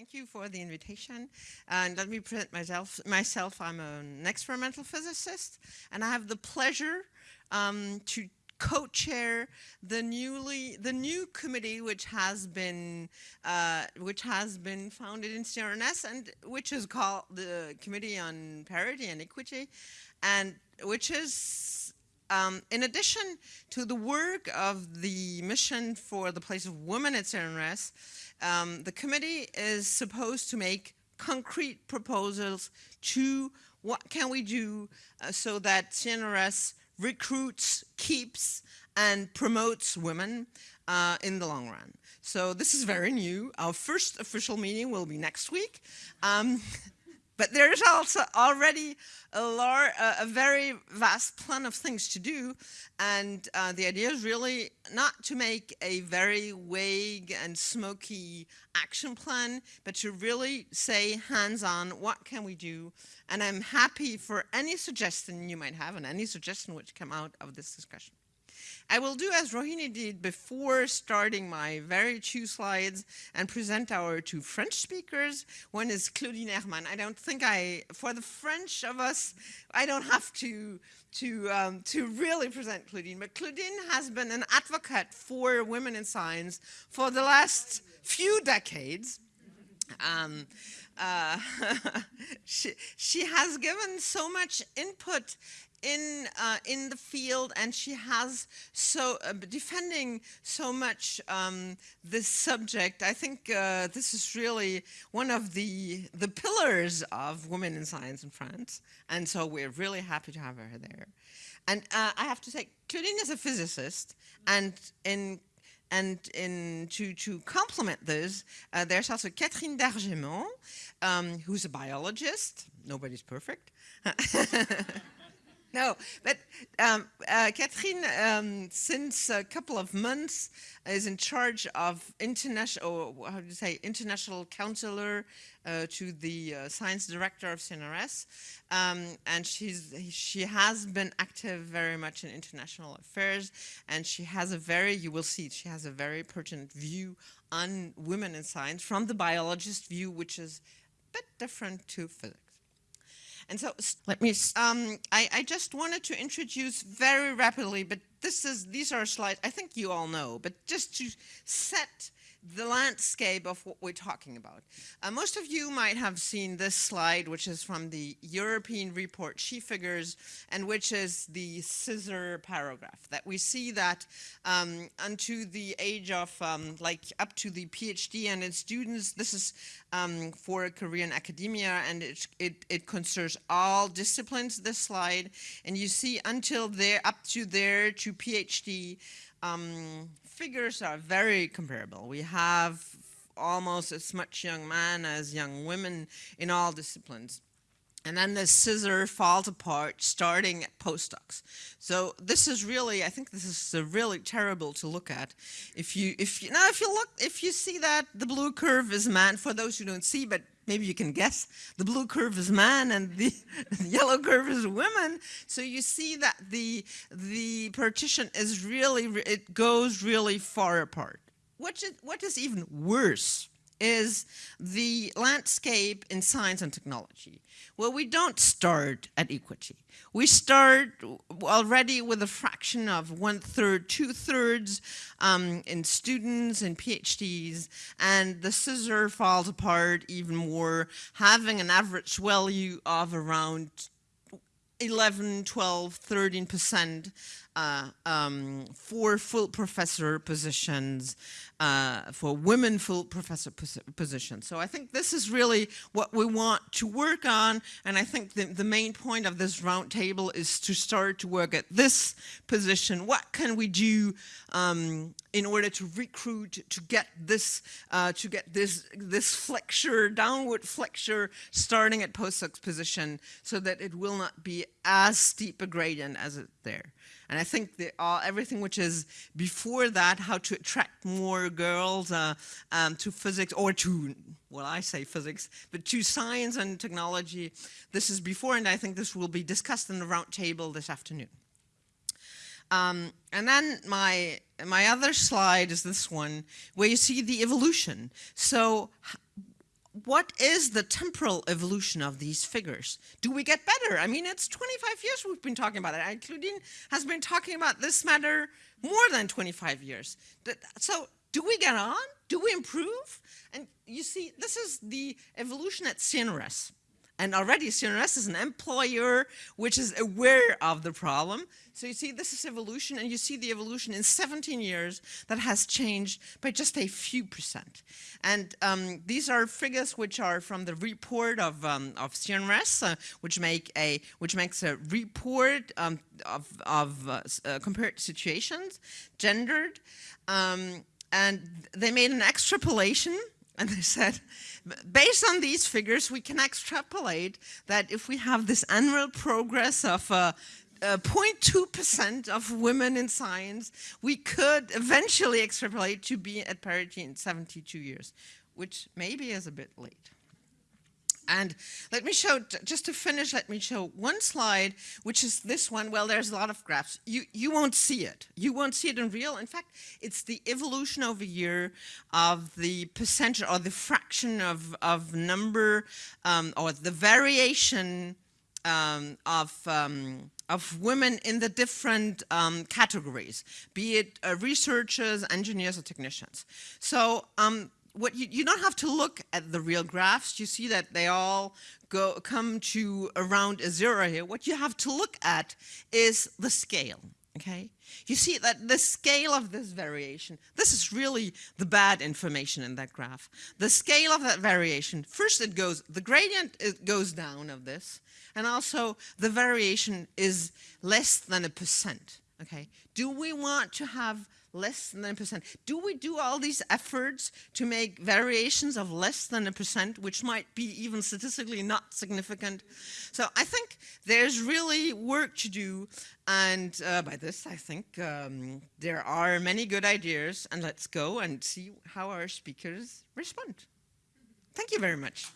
thank you for the invitation. And let me present myself. Myself, I'm an experimental physicist, and I have the pleasure um, to co-chair the newly the new committee which has been uh, which has been founded in CNRS and which is called the Committee on Parity and Equity, and which is um, in addition to the work of the mission for the place of women at CNRS, um, the committee is supposed to make concrete proposals to what can we do uh, so that CNRS recruits, keeps, and promotes women uh, in the long run. So this is very new. Our first official meeting will be next week. Um, But there's also already a, a, very vast plan of things to do. And uh, the idea is really not to make a very vague and smoky action plan, but to really say hands-on, what can we do? And I'm happy for any suggestion you might have and any suggestion which come out of this discussion. I will do as Rohini did before starting my very two slides and present our two French speakers. One is Claudine Hermann. I don't think I, for the French of us, I don't have to to um, to really present Claudine, but Claudine has been an advocate for women in science for the last few decades. Um, uh, she, she has given so much input in uh, in the field and she has so uh, defending so much um, this subject I think uh, this is really one of the the pillars of women in science in France and so we're really happy to have her there and uh, I have to say Claudine is a physicist and in and in, to, to complement this, uh, there's also Catherine d'Argemont, um, who's a biologist. Nobody's perfect. No, but um, uh, Catherine, um, since a couple of months, is in charge of international, how do you say, international counselor uh, to the uh, science director of CNRS, um, and she's she has been active very much in international affairs, and she has a very, you will see, she has a very pertinent view on women in science from the biologist view, which is a bit different to physics. And so let me, um, I, I, just wanted to introduce very rapidly, but this is, these are slides I think you all know, but just to set the landscape of what we're talking about. Uh, most of you might have seen this slide, which is from the European report She Figures, and which is the scissor paragraph, that we see that um, unto the age of, um, like, up to the PhD and its students, this is um, for Korean academia, and it, it, it concerns all disciplines, this slide, and you see until there, up to there, to PhD, um, figures are very comparable. We have almost as much young men as young women in all disciplines. And then the scissor falls apart starting at postdocs. So this is really, I think this is really terrible to look at. If you, if you, now if you look, if you see that the blue curve is man, for those who don't see, but maybe you can guess, the blue curve is man and the, yellow curve is women. So you see that the, the partition is really, it goes really far apart. What is, what is even worse is the landscape in science and technology. Well, we don't start at equity. We start already with a fraction of one third, two thirds um, in students and PhDs, and the scissor falls apart even more, having an average value of around 11, 12, 13 percent uh, um, for full professor positions, uh, for women full professor pos positions. So I think this is really what we want to work on, and I think the, the main point of this roundtable is to start to work at this position. What can we do um, in order to recruit, to get this, uh, to get this, this flexure, downward flexure, starting at postdoc position, so that it will not be as steep a gradient as it there. And I think the, all, everything which is before that, how to attract more girls uh, um, to physics or to, well, I say physics, but to science and technology, this is before, and I think this will be discussed in the roundtable this afternoon. Um, and then my, my other slide is this one, where you see the evolution. So what is the temporal evolution of these figures? Do we get better? I mean, it's 25 years we've been talking about it. And Claudine has been talking about this matter more than 25 years. So do we get on? Do we improve? And you see, this is the evolution at CNRS. And already CNRS is an employer which is aware of the problem. So you see this is evolution and you see the evolution in 17 years that has changed by just a few percent. And um, these are figures which are from the report of, um, of CNRS, uh, which, make a, which makes a report um, of, of uh, uh, compared situations, gendered. Um, and they made an extrapolation and they said, based on these figures, we can extrapolate that if we have this annual progress of 0.2% uh, uh, of women in science, we could eventually extrapolate to be at parity in 72 years, which maybe is a bit late. And let me show, just to finish, let me show one slide, which is this one. Well, there's a lot of graphs. You, you won't see it. You won't see it in real. In fact, it's the evolution over year of the percentage or the fraction of, of number um, or the variation um, of, um, of women in the different um, categories, be it uh, researchers, engineers, or technicians. So um, what you, you don't have to look at the real graphs. You see that they all go come to around a zero here. What you have to look at is the scale. Okay, you see that the scale of this variation, this is really the bad information in that graph. The scale of that variation, first it goes, the gradient it goes down of this, and also the variation is less than a percent. Okay, do we want to have less than a percent. Do we do all these efforts to make variations of less than a percent, which might be even statistically not significant? So I think there's really work to do. And uh, by this, I think um, there are many good ideas. And let's go and see how our speakers respond. Thank you very much.